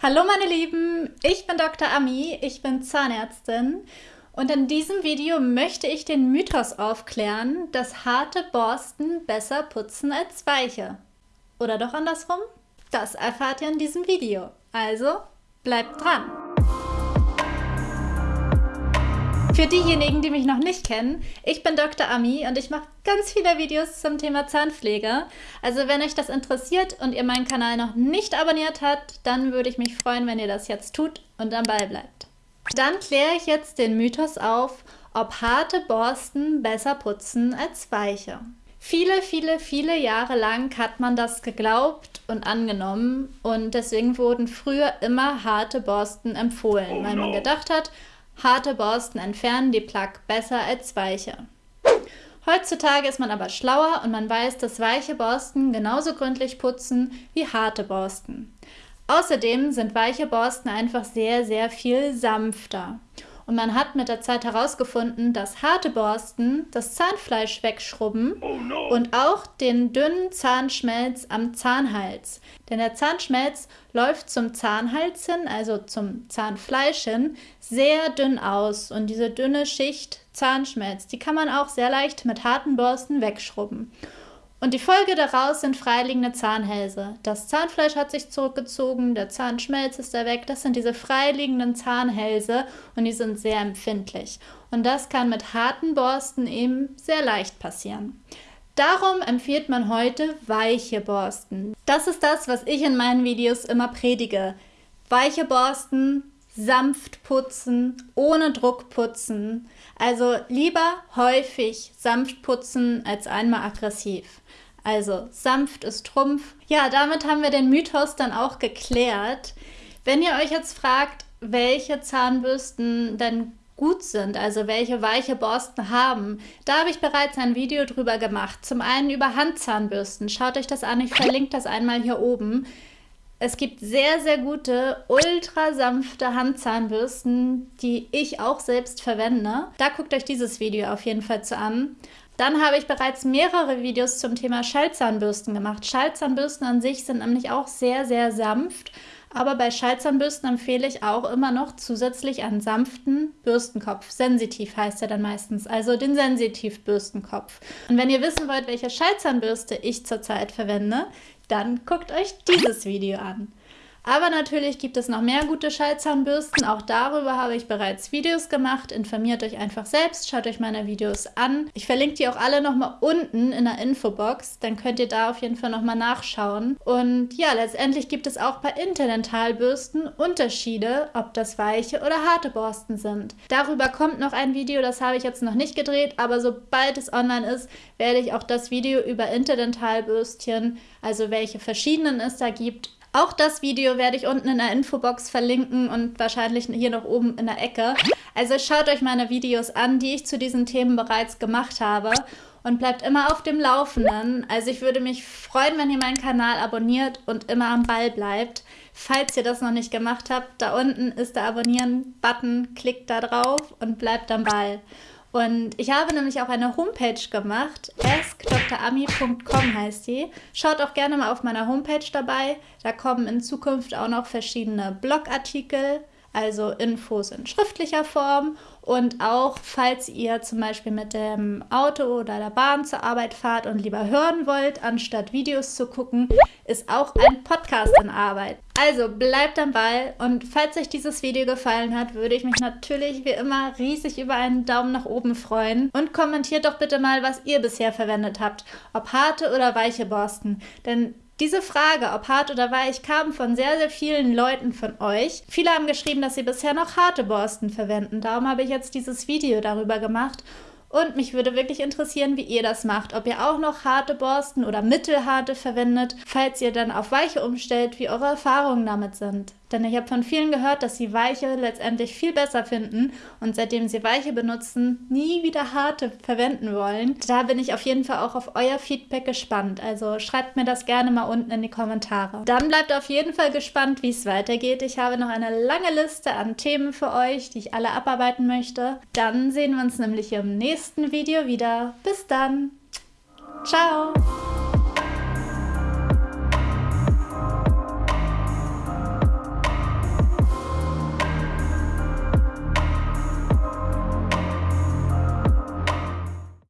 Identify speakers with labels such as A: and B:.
A: Hallo meine Lieben, ich bin Dr. Ami, ich bin Zahnärztin und in diesem Video möchte ich den Mythos aufklären, dass harte Borsten besser putzen als weiche. Oder doch andersrum? Das erfahrt ihr in diesem Video. Also bleibt dran! Für diejenigen, die mich noch nicht kennen, ich bin Dr. Ami und ich mache ganz viele Videos zum Thema Zahnpflege. Also wenn euch das interessiert und ihr meinen Kanal noch nicht abonniert habt, dann würde ich mich freuen, wenn ihr das jetzt tut und am Ball bleibt. Dann kläre ich jetzt den Mythos auf, ob harte Borsten besser putzen als weiche. Viele, viele, viele Jahre lang hat man das geglaubt und angenommen und deswegen wurden früher immer harte Borsten empfohlen, weil man gedacht hat, Harte Borsten entfernen die Plaque besser als weiche. Heutzutage ist man aber schlauer und man weiß, dass weiche Borsten genauso gründlich putzen wie harte Borsten. Außerdem sind weiche Borsten einfach sehr, sehr viel sanfter. Und man hat mit der Zeit herausgefunden, dass harte Borsten das Zahnfleisch wegschrubben oh no. und auch den dünnen Zahnschmelz am Zahnhals. Denn der Zahnschmelz läuft zum Zahnhals hin, also zum Zahnfleisch hin, sehr dünn aus. Und diese dünne Schicht Zahnschmelz, die kann man auch sehr leicht mit harten Borsten wegschrubben. Und die Folge daraus sind freiliegende Zahnhälse. Das Zahnfleisch hat sich zurückgezogen, der Zahnschmelz ist da weg. Das sind diese freiliegenden Zahnhälse und die sind sehr empfindlich. Und das kann mit harten Borsten eben sehr leicht passieren. Darum empfiehlt man heute weiche Borsten. Das ist das, was ich in meinen Videos immer predige. Weiche Borsten, sanft putzen, ohne Druck putzen. Also lieber häufig sanft putzen als einmal aggressiv. Also sanft ist Trumpf. Ja, damit haben wir den Mythos dann auch geklärt. Wenn ihr euch jetzt fragt, welche Zahnbürsten denn gut sind, also welche weiche Borsten haben. Da habe ich bereits ein Video drüber gemacht. Zum einen über Handzahnbürsten. Schaut euch das an, ich verlinke das einmal hier oben. Es gibt sehr, sehr gute, ultra sanfte Handzahnbürsten, die ich auch selbst verwende. Da guckt euch dieses Video auf jeden Fall zu an. Dann habe ich bereits mehrere Videos zum Thema Schallzahnbürsten gemacht. Schallzahnbürsten an sich sind nämlich auch sehr, sehr sanft. Aber bei Schallzahnbürsten empfehle ich auch immer noch zusätzlich einen sanften Bürstenkopf. Sensitiv heißt er dann meistens, also den Sensitiv-Bürstenkopf. Und wenn ihr wissen wollt, welche Schallzahnbürste ich zurzeit verwende, dann guckt euch dieses Video an. Aber natürlich gibt es noch mehr gute Schallzahnbürsten. Auch darüber habe ich bereits Videos gemacht. Informiert euch einfach selbst, schaut euch meine Videos an. Ich verlinke die auch alle nochmal unten in der Infobox. Dann könnt ihr da auf jeden Fall nochmal nachschauen. Und ja, letztendlich gibt es auch bei Interdentalbürsten Unterschiede, ob das weiche oder harte Borsten sind. Darüber kommt noch ein Video, das habe ich jetzt noch nicht gedreht, aber sobald es online ist, werde ich auch das Video über Interdentalbürstchen, also welche verschiedenen es da gibt, auch das Video werde ich unten in der Infobox verlinken und wahrscheinlich hier noch oben in der Ecke. Also schaut euch meine Videos an, die ich zu diesen Themen bereits gemacht habe und bleibt immer auf dem Laufenden. Also ich würde mich freuen, wenn ihr meinen Kanal abonniert und immer am Ball bleibt. Falls ihr das noch nicht gemacht habt, da unten ist der Abonnieren-Button, klickt da drauf und bleibt am Ball. Und ich habe nämlich auch eine Homepage gemacht, askdrami.com heißt die. Schaut auch gerne mal auf meiner Homepage dabei. Da kommen in Zukunft auch noch verschiedene Blogartikel, also Infos in schriftlicher Form und auch, falls ihr zum Beispiel mit dem Auto oder der Bahn zur Arbeit fahrt und lieber hören wollt, anstatt Videos zu gucken, ist auch ein Podcast in Arbeit. Also bleibt am Ball und falls euch dieses Video gefallen hat, würde ich mich natürlich wie immer riesig über einen Daumen nach oben freuen. Und kommentiert doch bitte mal, was ihr bisher verwendet habt, ob harte oder weiche Borsten. Denn diese Frage, ob hart oder weich, kam von sehr, sehr vielen Leuten von euch. Viele haben geschrieben, dass sie bisher noch harte Borsten verwenden. Darum habe ich jetzt dieses Video darüber gemacht und mich würde wirklich interessieren, wie ihr das macht. Ob ihr auch noch harte Borsten oder mittelharte verwendet, falls ihr dann auf weiche umstellt, wie eure Erfahrungen damit sind. Denn ich habe von vielen gehört, dass sie weiche letztendlich viel besser finden und seitdem sie weiche benutzen, nie wieder harte verwenden wollen. Da bin ich auf jeden Fall auch auf euer Feedback gespannt. Also schreibt mir das gerne mal unten in die Kommentare. Dann bleibt auf jeden Fall gespannt, wie es weitergeht. Ich habe noch eine lange Liste an Themen für euch, die ich alle abarbeiten möchte. Dann sehen wir uns nämlich im nächsten Video wieder. Bis dann. Ciao.